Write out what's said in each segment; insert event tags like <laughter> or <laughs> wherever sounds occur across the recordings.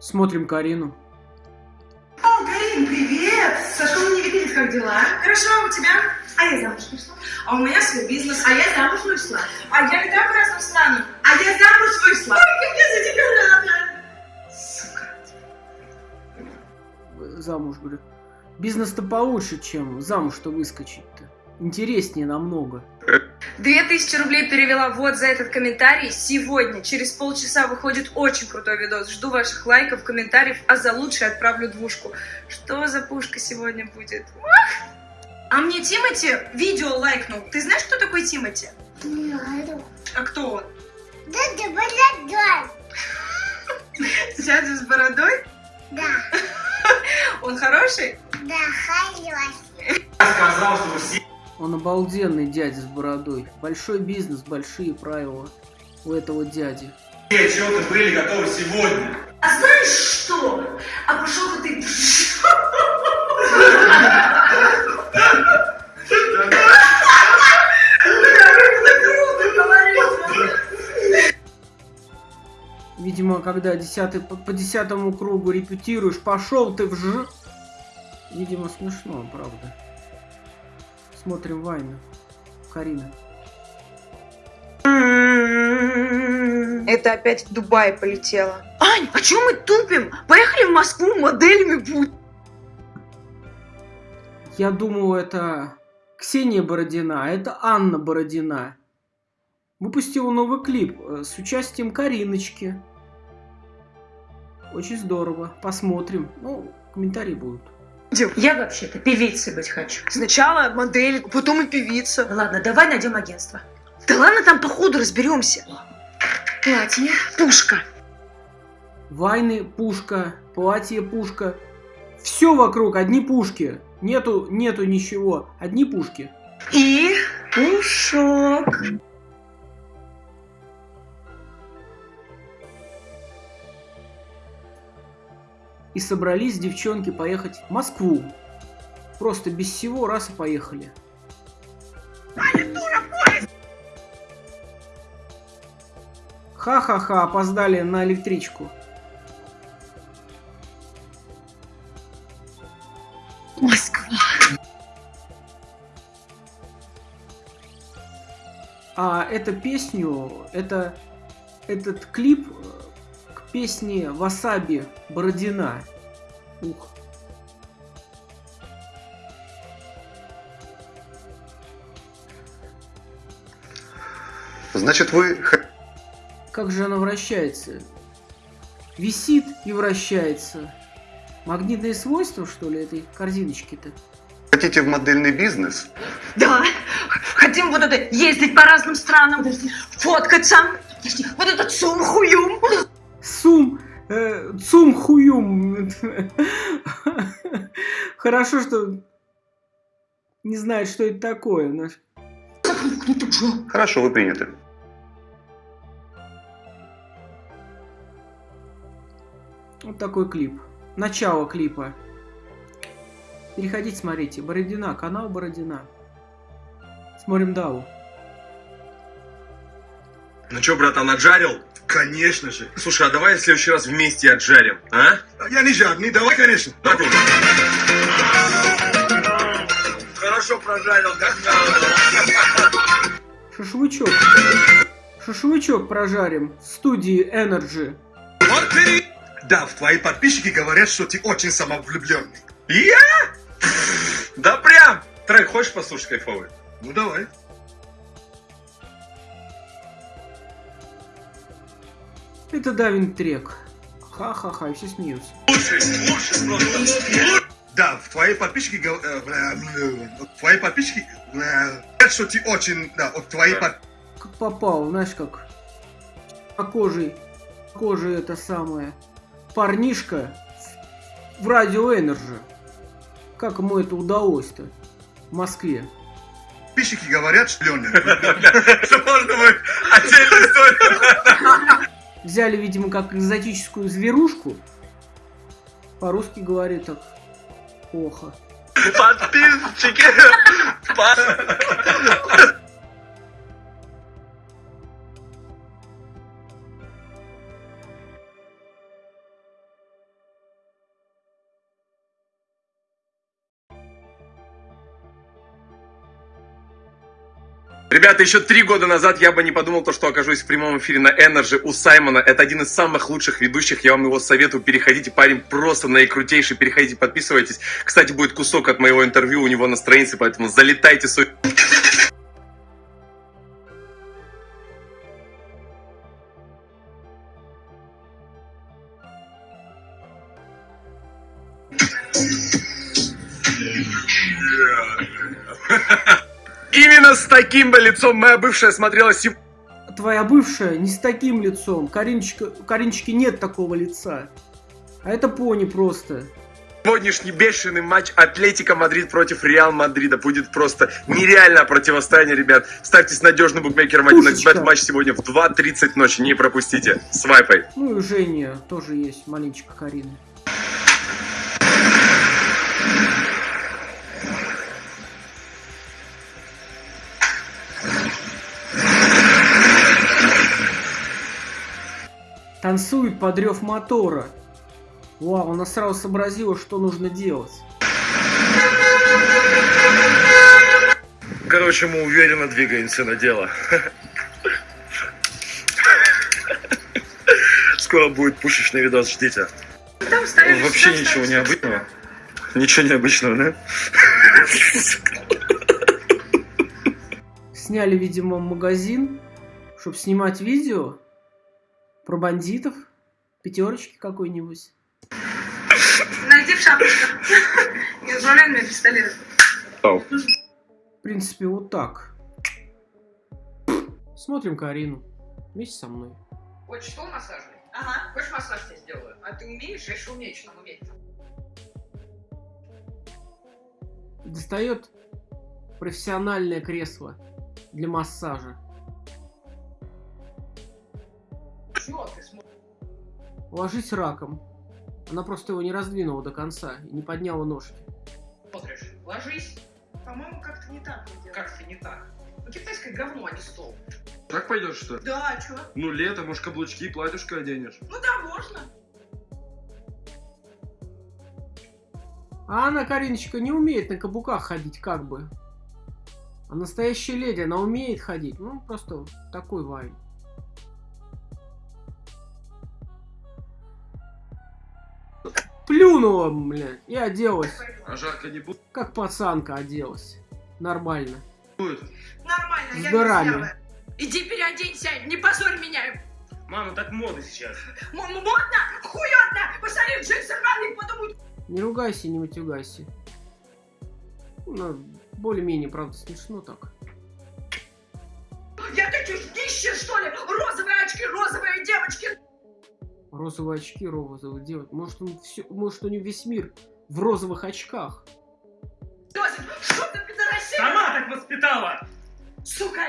Смотрим Карину. О, Карин, привет! Сашка не видит, как дела? Хорошо, а у тебя? А я замуж вышла. А у меня свой бизнес. А я замуж вышла. А я летаю по разным странам. А я замуж вышла. Ой, как я за тебя рада. Сука. Замуж, говорю. Бизнес-то получше, чем замуж-то выскочить-то. Интереснее намного. Две тысячи рублей перевела вот за этот комментарий. Сегодня, через полчаса, выходит очень крутой видос. Жду ваших лайков, комментариев, а за лучшее отправлю двушку. Что за пушка сегодня будет? Ах! А мне Тимати видео лайкнул. Ты знаешь, кто такой Тимати? А кто он? Дядя Бородой. Дядя с бородой? Да, Он хороший? да, хороший. сказал, что все Он обалденный дядя с бородой. Большой бизнес, большие правила у этого дяди. отчеты были готовы сегодня. А знаешь что? А пошел ты... Видимо, когда десятый, по, по десятому кругу репетируешь, пошел ты в ж... Видимо, смешно, правда. Смотрим Вайна. Карина. Это опять в Дубай полетела. Ань, а чем мы тупим? Поехали в Москву моделями будь. Я думал, это Ксения Бородина, а это Анна Бородина. Выпустила новый клип э, с участием Кариночки. Очень здорово. Посмотрим. Ну, комментарии будут. Я вообще-то певицей быть хочу. Сначала модель, потом и певица. Ладно, давай найдем агентство. Да ладно, там по ходу разберемся. Платье, пушка. Вайны пушка, платье пушка. Все вокруг одни пушки. Нету, нету ничего. Одни пушки. И пушок. И собрались девчонки поехать в Москву. Просто без всего раз и поехали. Ха-ха-ха, опоздали на электричку. Москва. А эту песню, это этот клип к песне Васаби Бородина. Ух. Значит, вы Как же она вращается? Висит и вращается. Магнитные свойства, что ли, этой корзиночки-то? хотите в модельный бизнес? Да, хотим вот это ездить по разным странам, фоткаться. Вот этот сумхуюм. Сум, э, цум хуюм. Хорошо, что не знает, что это такое. Хорошо, вы приняты. Вот такой клип. Начало клипа. Переходите, смотрите. Бородина, канал Бородина. Смотрим Даву. Ну чё, братан, отжарил? Конечно же. Слушай, а давай в следующий раз вместе отжарим, а? Я не жадный, давай, конечно. Вот. Хорошо прожарил, как надо. Шашлычок. Шашлычок прожарим в студии Energy. Вот ты- Да, твои подписчики говорят, что ты очень самовлюбленный. Я? Да прям! Трек хочешь послушать кайфовый? Ну давай. Это Давин Трек. Ха-ха-ха, все смеются. Да, твои подписчики э, бля, вот твои подписчики говорят, что ты очень, да, вот твои Да. под- Как попал, знаешь, как по кожей, кожей это самое. Парнишка в, в радио Energy. Как ему это удалось-то в Москве? подписчики говорят, что. Это <laughs> можно отдельную историю. Взяли, видимо, как экзотическую зверушку. По-русски говорит так плохо. Подписчики. <laughs> Ребята, еще три года назад я бы не подумал, то, что окажусь в прямом эфире на Energy у Саймона. Это один из самых лучших ведущих. Я вам его советую. Переходите, парень просто наикрутейший. Переходите, подписывайтесь. Кстати, будет кусок от моего интервью у него на странице, поэтому залетайте. Су- Именно с таким бы лицом моя бывшая смотрела сегодня. Твоя бывшая не с таким лицом. Каринчика, у Каринчики нет такого лица. А это пони просто. Сегодняшний бешеный матч Атлетико Мадрид против Реал Мадрида будет просто нереальное противостояние, ребят. Ставьте с надежным букмекером 1 Пушечка. матч сегодня в 2.30 ночи. Не пропустите. Свайпай. Ну и у Жени тоже есть маленечко Карины. Танцует под рев мотора. Вау, она сразу сообразила, что нужно делать. Короче, мы уверенно двигаемся на дело. Скоро будет пушечный видос, ждите. Вообще ничего ставишь. необычного. Ничего необычного, да? Сняли, видимо, магазин, чтобы снимать видео про бандитов, пятерочки какой-нибудь. Найди в шапочках. Не отправляй мне пистолет. В принципе, вот так. Смотрим Карину. Вместе со мной. Хочешь стол массажный? Ага. Хочешь массаж тебе сделаю? А ты умеешь? Я еще умею, что там уметь. Достает профессиональное кресло для массажа. Ложись раком. Она просто его не раздвинула до конца и не подняла ножки. Ложись. По-моему, как-то не так. Как-то не так. Ну, китайское говно, а не стол. Так пойдешь, что ли? Да, а чё? Ну, лето, может, каблучки и платьюшко оденешь. Ну да, можно. А она, Кариночка, не умеет на каблуках ходить, как бы. А настоящая леди, она умеет ходить. Ну, просто такой вайн. Плюнула, блядь, и оделась. А жарко не будет? Как пацанка оделась. Нормально. Нормально, я С горами. не Иди переоденься, не позорь меня. Мама, так мода сейчас. М- Модно? Хуётно! Посмотри, джинсы рваные, подумают. Не ругайся, не матюгайся. Ну, более-менее, правда, смешно так. Я такие днище, что ли? Розовые очки, розовые девочки. Розовые очки, розовые девочки. Может, он все, может, у него весь мир в розовых очках. Что ты, пидорасия? Сама так воспитала! Сука!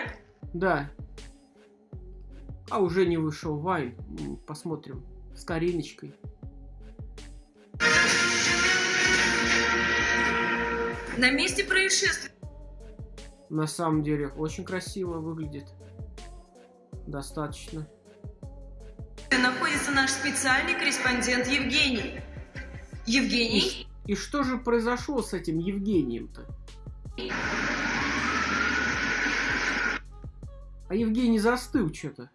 Да. А уже не вышел Вайн. Посмотрим. С Кариночкой. На месте происшествия. На самом деле, очень красиво выглядит. Достаточно. Находится наш специальный корреспондент Евгений. Евгений? И что же произошло с этим Евгением-то? А Евгений застыл что-то.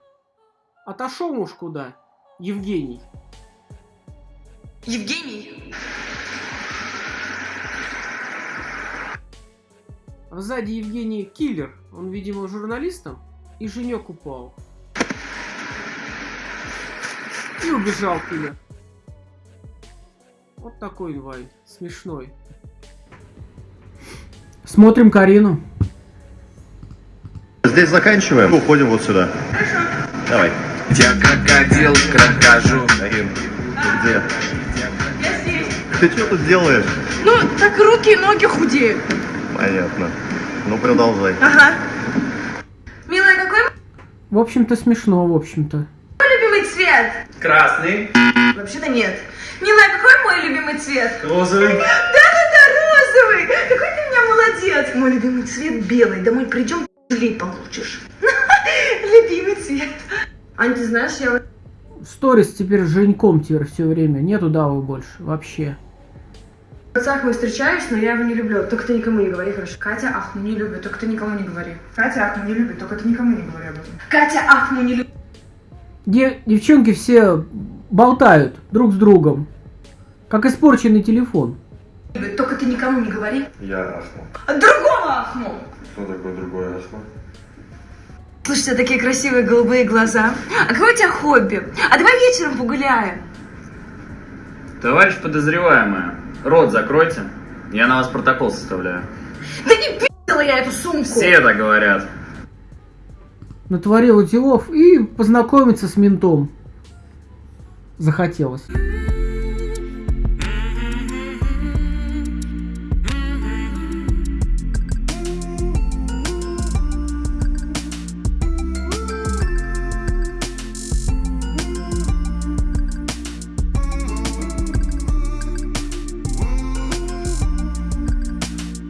Отошел уж куда? Евгений. Евгений? А сзади Евгений киллер. Он, видимо, журналистом. И женек упал. И убежал киллер. Вот такой вайн. Смешной. Смотрим Карину. Здесь заканчиваем. Уходим вот сюда. Давай. Я крокодил, крокожу. Карин, ты где? Я здесь. Ты что тут делаешь? Ну, так руки и ноги худеют. Понятно. Ну, продолжай. Ага. Милая, какой В общем-то смешно, в общем-то. Цвет? Красный, Вообще-то нет. Милая, какой мой любимый цвет? розовый. Да-да-да, розовый! Какой ты у меня молодец! Мой любимый цвет белый. Домой придем, лей получишь. <laughs> Любимый цвет. Ань, ты знаешь, я Сторис теперь с Женьком теперь все время. Нету Давы больше. Вообще. С Ахмой встречаюсь, но я его не люблю. Только ты никому не говори, хорошо? Катя Ахму не любит, только ты никому не говори. Катя Ахму не любит, только ты никому не говори об этом. Катя Ахму не любит. Де- девчонки все болтают друг с другом. Как испорченный телефон. Только ты никому не говори. Я Ахму. Другого Ахму! Что такое другое Ахму? Слушай, у тебя такие красивые голубые глаза. А какое у тебя хобби? А давай вечером погуляем. Товарищ подозреваемая, рот закройте. Я на вас протокол составляю. Да не пи***ла я эту сумку. Все так говорят. Натворила делов и познакомиться с ментом. Захотелось.